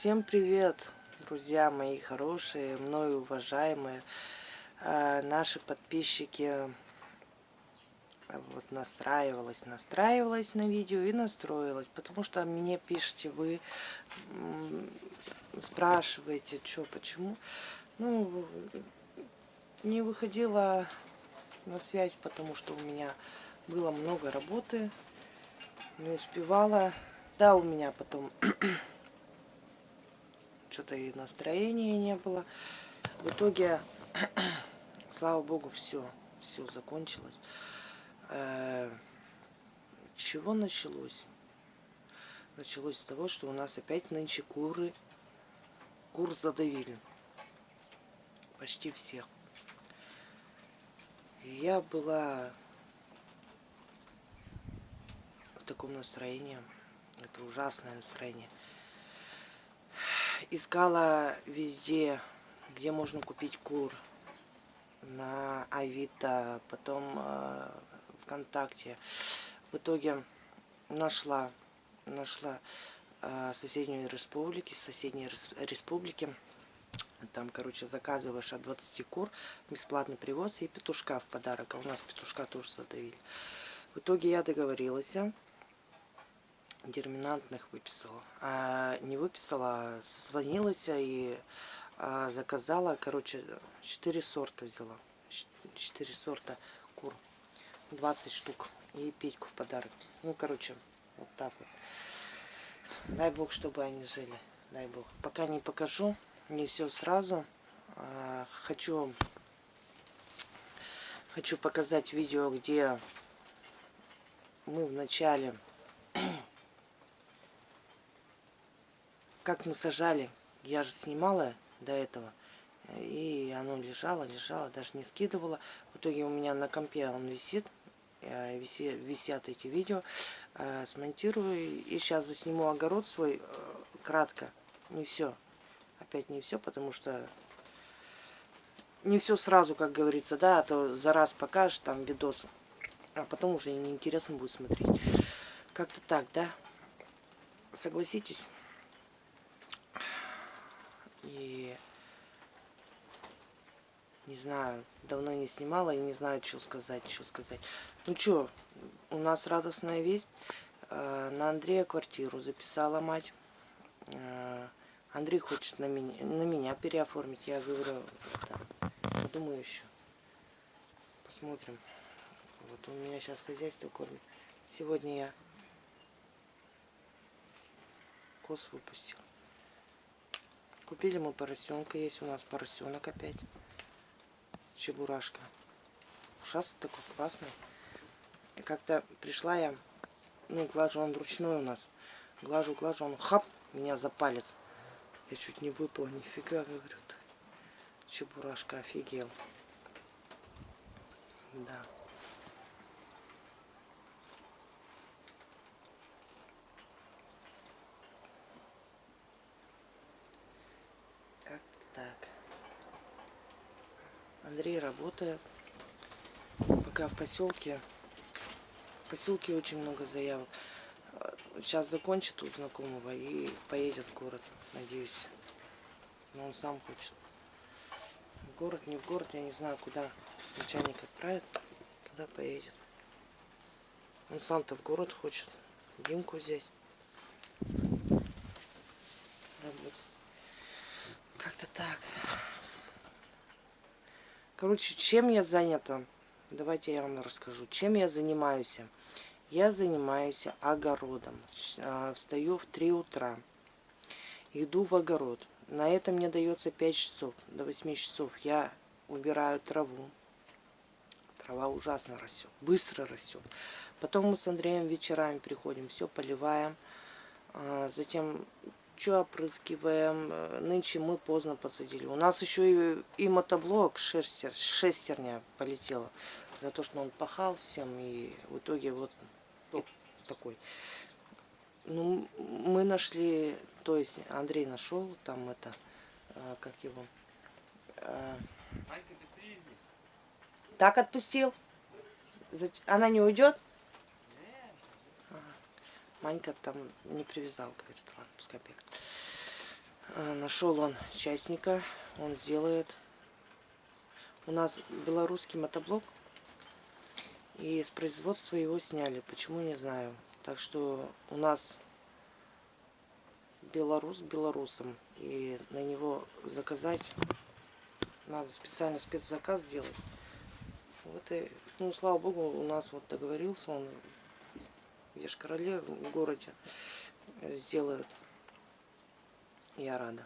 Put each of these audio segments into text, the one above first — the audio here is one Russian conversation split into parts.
Всем привет, друзья мои хорошие, мною уважаемые, э, наши подписчики. Вот настраивалась, настраивалась на видео и настроилась, потому что мне пишите вы, спрашиваете, что, почему. Ну, не выходила на связь, потому что у меня было много работы, не успевала. Да, у меня потом что-то и настроения не было. В итоге, слава богу, все, все закончилось. Э, чего началось? Началось с того, что у нас опять нынче куры, кур задавили. Почти всех. Я была в таком настроении. Это ужасное настроение искала везде, где можно купить кур. На Авито, потом э, ВКонтакте. В итоге нашла, нашла э, соседнюю республики, соседней республики. Там, короче, заказываешь от 20 кур, бесплатный привоз и петушка в подарок. А у нас петушка тоже задавили. В итоге я договорилась дерминантных выписала. А не выписала, а созвонилась и а, заказала, короче, 4 сорта взяла. 4 сорта кур. 20 штук. И Петьку в подарок. Ну, короче, вот так вот. Дай бог, чтобы они жили. Дай бог. Пока не покажу, не все сразу. А, хочу, хочу показать видео, где мы в начале как мы сажали, я же снимала до этого. И оно лежало, лежало, даже не скидывала. В итоге у меня на компе он висит, виси, висят эти видео. Э, смонтирую и сейчас засниму огород свой э, кратко. Не все. Опять не все, потому что не все сразу, как говорится, да, а то за раз покажешь там видос, а потом уже неинтересно будет смотреть. Как-то так, да? Согласитесь? И не знаю, давно не снимала и не знаю, что сказать, что сказать. Ну что, у нас радостная весть. Э, на Андрея квартиру записала мать. Э, Андрей хочет на меня, на меня переоформить. Я говорю, да, подумаю еще. Посмотрим. Вот у меня сейчас хозяйство кормит. Сегодня я кос выпустил. Купили мы поросенка. Есть у нас поросенок опять. Чебурашка. Ушастый такой классный. И как-то пришла я, ну, глажу он ручной у нас. Глажу, глажу, он хап, меня за палец. Я чуть не выпала, нифига, говорю. -то. Чебурашка офигел. Да. Андрей работает. Пока в поселке. В поселке очень много заявок. Сейчас закончит у знакомого и поедет в город, надеюсь. Но он сам хочет. В город, не в город, я не знаю, куда начальник отправит, туда поедет. Он сам-то в город хочет Димку взять. Как-то так. Короче, чем я занята? Давайте я вам расскажу. Чем я занимаюсь? Я занимаюсь огородом. А, встаю в 3 утра. Иду в огород. На это мне дается 5 часов. До 8 часов я убираю траву. Трава ужасно растет. Быстро растет. Потом мы с Андреем вечерами приходим. Все поливаем. А, затем что опрыскиваем. Э, нынче мы поздно посадили. У нас еще и, и мотоблок шестер, шестерня полетела. За то, что он пахал всем. И в итоге вот ну, такой. Ну, мы нашли, то есть Андрей нашел там это, э, как его. Э, так отпустил? Она не уйдет? Манька там не привязал, говорит, ладно, пускай бегает. Э, Нашел он частника, он сделает. У нас белорусский мотоблок, и с производства его сняли. Почему, не знаю. Так что у нас белорус белорусом, и на него заказать надо специально спецзаказ сделать. Вот и, ну, слава богу, у нас вот договорился он Ешкарале, в городе, сделает. Я рада.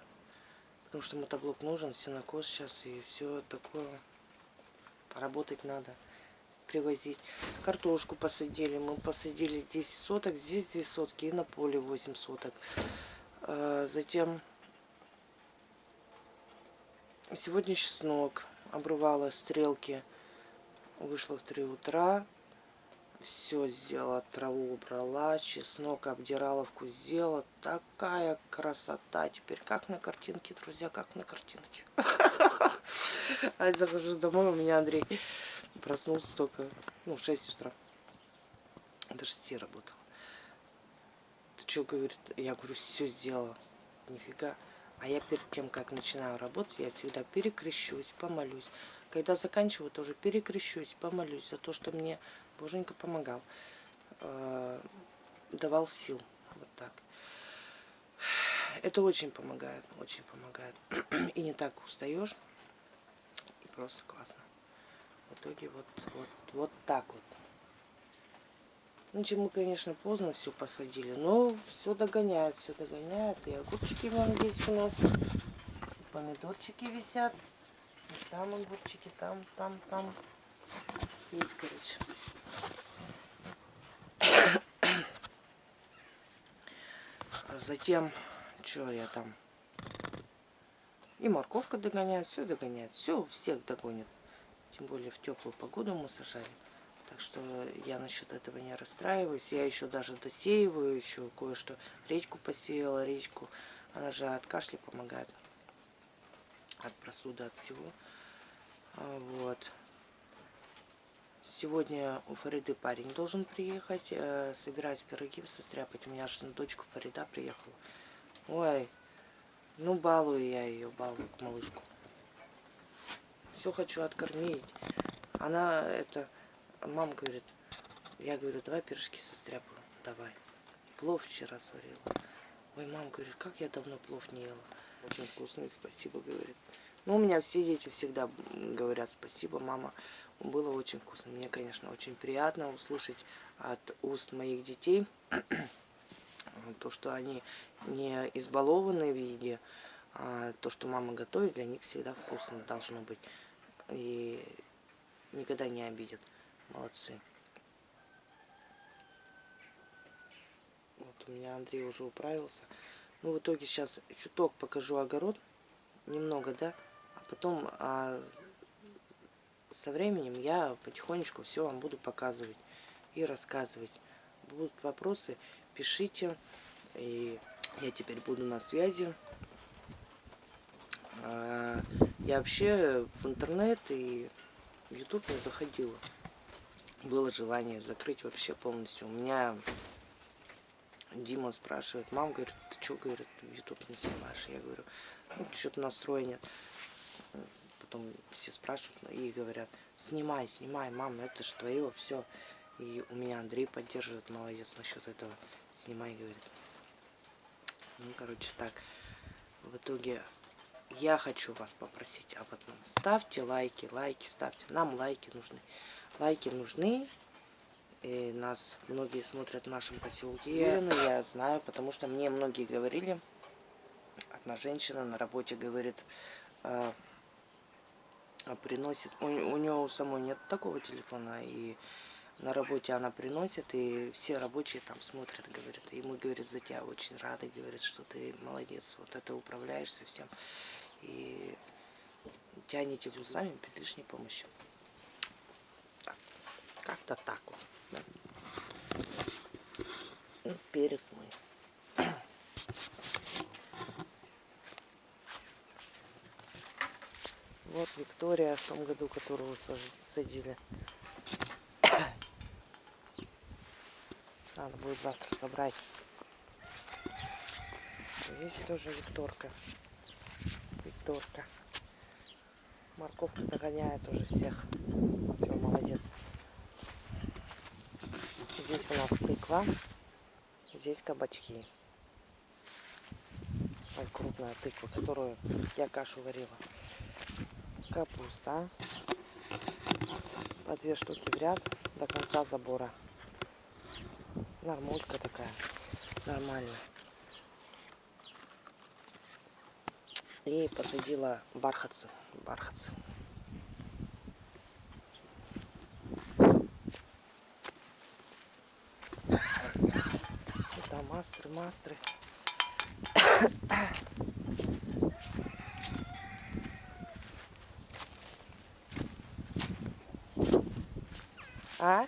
Потому что мотоблок нужен, сенокос сейчас и все такое. Поработать надо, привозить. Картошку посадили. Мы посадили 10 соток, здесь 2 сотки и на поле 8 соток. А, затем сегодня чеснок обрывала стрелки. Вышла в 3 утра все сделала, траву убрала, чеснок обдирала, вкус сделала. Такая красота теперь, как на картинке, друзья, как на картинке. А я захожу домой, у меня Андрей проснулся только, ну, в 6 утра. До 6 работал. Ты что, говорит, я говорю, все сделала. Нифига. А я перед тем, как начинаю работать, я всегда перекрещусь, помолюсь. Когда заканчиваю, тоже перекрещусь, помолюсь за то, что мне Боженька помогал. Э, давал сил. Вот так. Это очень помогает, очень помогает. И не так устаешь. И просто классно. В итоге вот, вот, вот так вот. Значит, мы, конечно, поздно все посадили, но все догоняет, все догоняет. И огурчики вон есть у нас, и помидорчики висят. И там огурчики, там, там, там. Есть, короче. Затем, что я там? И морковка догоняет, все догоняет. Все всех догонит. Тем более в теплую погоду мы сажали. Так что я насчет этого не расстраиваюсь. Я еще даже досеиваю, еще кое-что. Редьку посеяла, редьку. Она же от кашля помогает. От простуды, от всего. А, вот. Сегодня у Фариды парень должен приехать. Э, собираюсь пироги состряпать. У меня же дочка Фарида приехала. Ой, ну балую я ее, балую малышку. Все хочу откормить. Она это, мама говорит, я говорю, давай пирожки состряпаю, давай. Плов вчера сварила. Ой, мама говорит, как я давно плов не ела. Очень вкусный, спасибо, говорит. Ну, у меня все дети всегда говорят спасибо, мама. Было очень вкусно. Мне, конечно, очень приятно услышать от уст моих детей то, что они не избалованы в еде, а то, что мама готовит, для них всегда вкусно должно быть. И никогда не обидят. Молодцы. Вот у меня Андрей уже управился. Ну, в итоге сейчас чуток покажу огород. Немного, да? Потом а, со временем я потихонечку все вам буду показывать и рассказывать. Будут вопросы, пишите. И я теперь буду на связи. А, я вообще в интернет и в YouTube не заходила. Было желание закрыть вообще полностью. У меня Дима спрашивает, мам, говорит, ты что, говорит, YouTube не снимаешь? Я говорю, ну, что-то настроя нет потом все спрашивают и говорят, снимай, снимай, мам, это же твое, все. И у меня Андрей поддерживает, молодец насчет этого. Снимай, говорит. Ну, короче, так. В итоге я хочу вас попросить об этом. Ставьте лайки, лайки ставьте. Нам лайки нужны. Лайки нужны. И нас многие смотрят в нашем поселке. Ну, я знаю, потому что мне многие говорили. Одна женщина на работе говорит, «А, а, приносит. У, у нее у самой нет такого телефона, и на работе она приносит, и все рабочие там смотрят, говорят. И мы, говорит, за тебя очень рады, говорят, что ты молодец, вот это управляешь совсем. И тянете сами без лишней помощи. Как-то так вот. Да. Ну, перец мой. Вот Виктория в том году, которую садили. Надо будет завтра собрать. Здесь тоже Викторка. Викторка. Морковка догоняет уже всех. Все, молодец. Здесь у нас тыква. Здесь кабачки. Ой, крупная тыква, которую я кашу варила. Капуста. По две штуки в ряд до конца забора. Нормулька такая. Нормально. И посадила бархатцы. Бархатцы. Там мастры, мастры. А?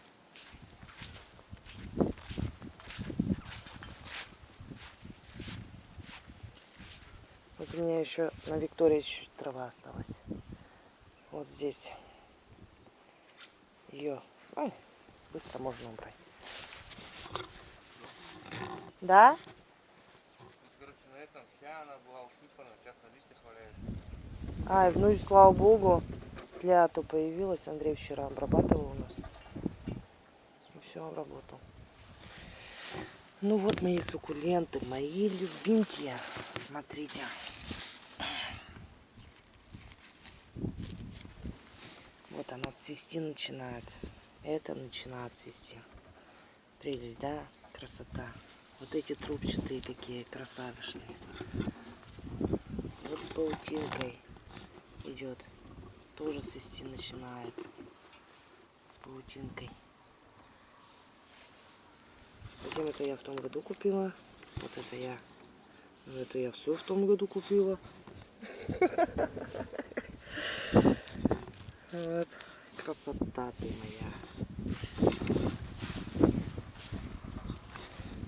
Вот у меня еще на Виктории чуть трава осталась. Вот здесь. Ее ой, быстро можно убрать. Да? Тут, короче, на этом вся она была усыпана, сейчас на листьях валяется. Ай, ну и слава богу, тля-то появилась. Андрей вчера обрабатывал у нас. Все обработал. Ну вот мои суккуленты, мои любимые. Смотрите. Вот она цвести начинает. Это начинает цвести. Прелесть, да? Красота. Вот эти трубчатые какие красавишные. Вот с паутинкой идет. Тоже цвести начинает. С паутинкой. Затем это я в том году купила. Вот это я. Ну, это я все в том году купила. Вот. Красота ты моя.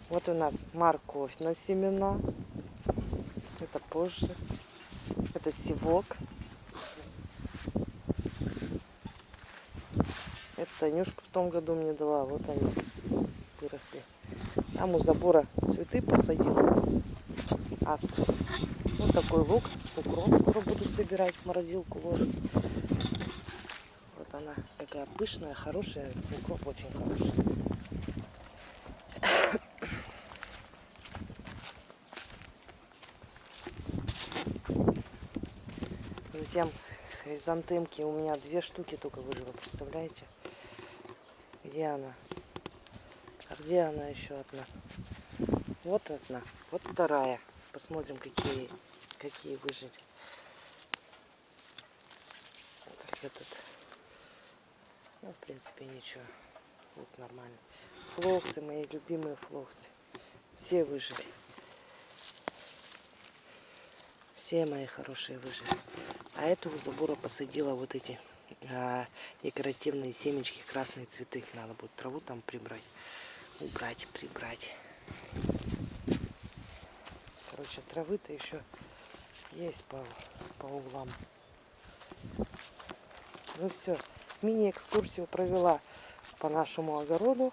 Вот у нас морковь на семена. Это позже. Это сивок. Это Танюшка в том году мне дала. Вот они выросли. Там у забора цветы посадила. Астры. Вот такой лук. Укроп скоро буду собирать, в морозилку ложить. Вот она такая пышная, хорошая. Укроп очень хороший. Затем хризантемки у меня две штуки только выжило, представляете? Где она? А где она еще одна? Вот одна, вот вторая. Посмотрим, какие, какие выжили. Так, этот, ну, в принципе, ничего. Вот нормально. Флоксы, мои любимые флоксы. Все выжили. Все мои хорошие выжили. А эту у забора посадила вот эти а, декоративные семечки, красные цветы. Надо будет траву там прибрать. Убрать, прибрать. Короче, травы-то еще есть по, по углам. Ну все, мини-экскурсию провела по нашему огороду.